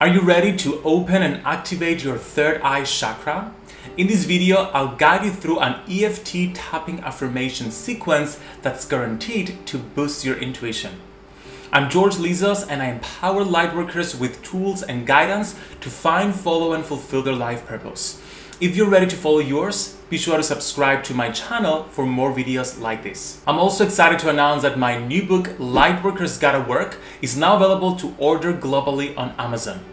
Are you ready to open and activate your third eye chakra? In this video, I'll guide you through an EFT tapping affirmation sequence that's guaranteed to boost your intuition. I'm George Lizos and I empower lightworkers with tools and guidance to find, follow and fulfill their life purpose. If you're ready to follow yours, be sure to subscribe to my channel for more videos like this. I'm also excited to announce that my new book, Lightworkers Gotta Work, is now available to order globally on Amazon.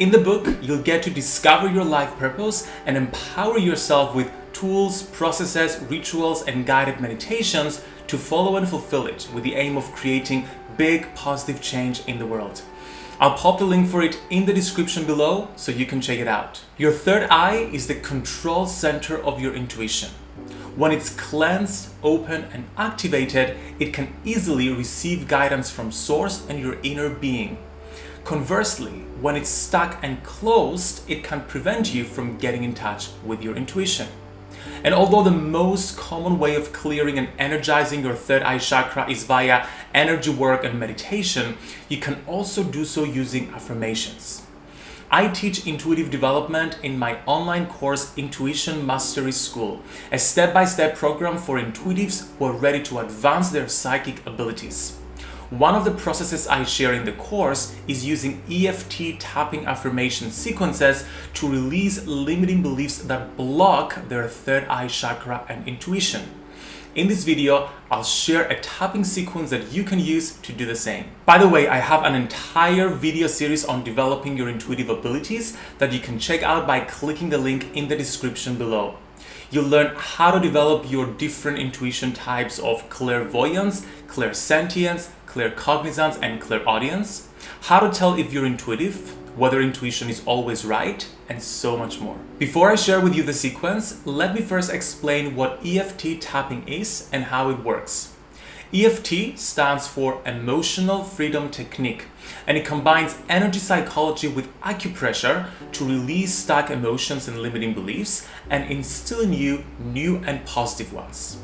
In the book, you'll get to discover your life purpose and empower yourself with tools, processes, rituals, and guided meditations to follow and fulfill it with the aim of creating big positive change in the world. I'll pop the link for it in the description below so you can check it out. Your third eye is the control center of your intuition. When it's cleansed, open, and activated, it can easily receive guidance from source and your inner being. Conversely, when it's stuck and closed, it can prevent you from getting in touch with your intuition. And although the most common way of clearing and energizing your third eye chakra is via energy work and meditation, you can also do so using affirmations. I teach intuitive development in my online course Intuition Mastery School, a step-by-step -step program for intuitives who are ready to advance their psychic abilities. One of the processes I share in the course is using EFT tapping affirmation sequences to release limiting beliefs that block their third eye chakra and intuition. In this video, I'll share a tapping sequence that you can use to do the same. By the way, I have an entire video series on developing your intuitive abilities that you can check out by clicking the link in the description below. You'll learn how to develop your different intuition types of clairvoyance, clairsentience, claircognizance, and clairaudience, how to tell if you're intuitive, whether intuition is always right, and so much more. Before I share with you the sequence, let me first explain what EFT tapping is and how it works. EFT stands for Emotional Freedom Technique and it combines energy psychology with acupressure to release stuck emotions and limiting beliefs and instill in you new and positive ones.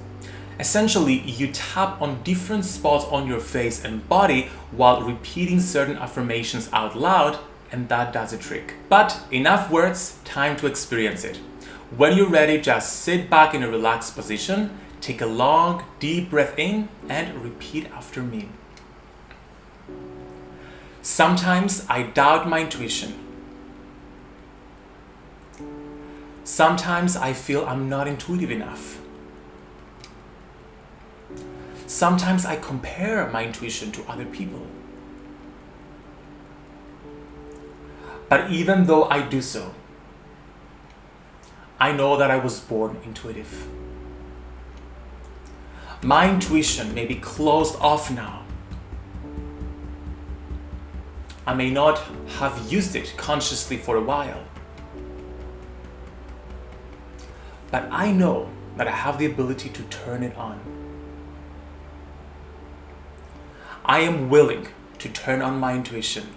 Essentially, you tap on different spots on your face and body while repeating certain affirmations out loud and that does a trick. But enough words, time to experience it. When you're ready, just sit back in a relaxed position Take a long, deep breath in and repeat after me. Sometimes I doubt my intuition. Sometimes I feel I'm not intuitive enough. Sometimes I compare my intuition to other people. But even though I do so, I know that I was born intuitive. My intuition may be closed off now. I may not have used it consciously for a while. But I know that I have the ability to turn it on. I am willing to turn on my intuition.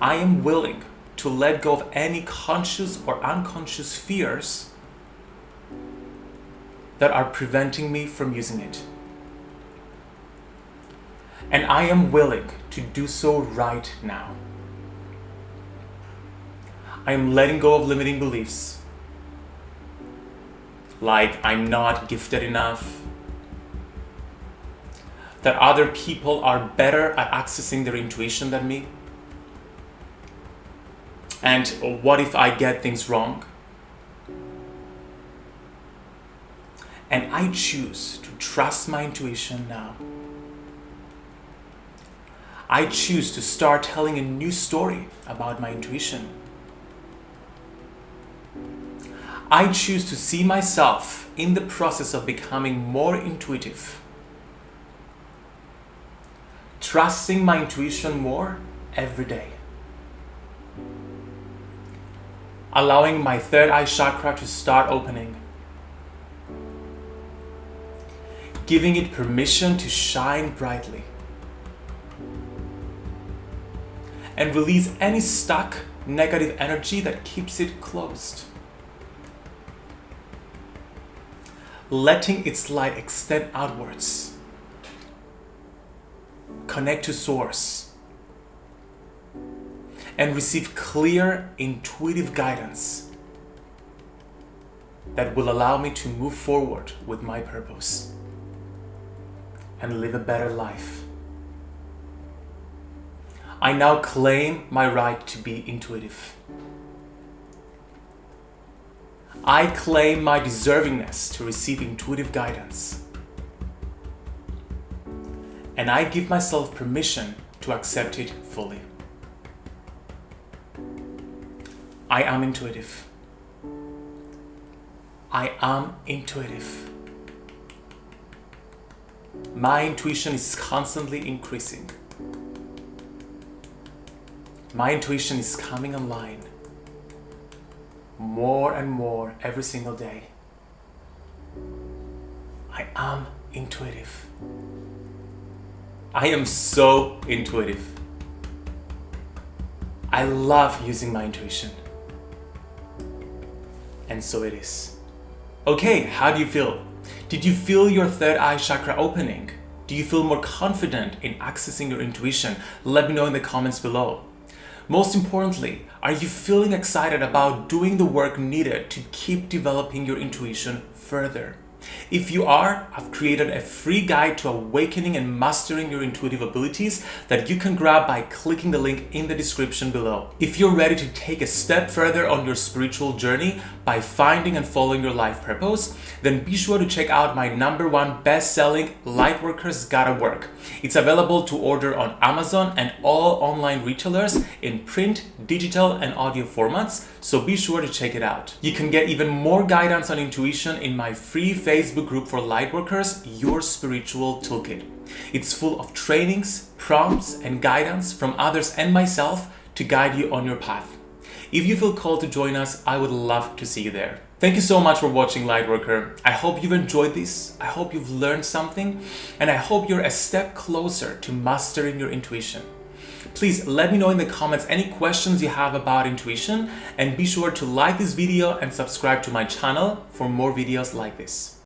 I am willing to let go of any conscious or unconscious fears that are preventing me from using it. And I am willing to do so right now. I am letting go of limiting beliefs, like I'm not gifted enough, that other people are better at accessing their intuition than me, and what if I get things wrong? And I choose to trust my intuition now. I choose to start telling a new story about my intuition. I choose to see myself in the process of becoming more intuitive. Trusting my intuition more every day. Allowing my third eye chakra to start opening giving it permission to shine brightly. And release any stuck negative energy that keeps it closed. Letting its light extend outwards. Connect to source. and receive clear, intuitive guidance that will allow me to move forward with my purpose and live a better life. I now claim my right to be intuitive. I claim my deservingness to receive intuitive guidance. And I give myself permission to accept it fully. I am intuitive. I am intuitive. My intuition is constantly increasing. My intuition is coming online more and more every single day. I am intuitive. I am so intuitive. I love using my intuition. And so it is. Okay, how do you feel? Did you feel your third eye chakra opening? Do you feel more confident in accessing your intuition? Let me know in the comments below. Most importantly, are you feeling excited about doing the work needed to keep developing your intuition further? If you are, I've created a free guide to awakening and mastering your intuitive abilities that you can grab by clicking the link in the description below. If you're ready to take a step further on your spiritual journey by finding and following your life purpose, then be sure to check out my number one best-selling Lightworkers Gotta Work. It's available to order on Amazon and all online retailers in print, digital, and audio formats, so be sure to check it out. You can get even more guidance on intuition in my free Facebook group for Lightworkers, Your Spiritual Toolkit. It's full of trainings, prompts, and guidance from others and myself to guide you on your path. If you feel called to join us, I would love to see you there. Thank you so much for watching Lightworker. I hope you've enjoyed this. I hope you've learned something and I hope you're a step closer to mastering your intuition. Please let me know in the comments any questions you have about intuition and be sure to like this video and subscribe to my channel for more videos like this.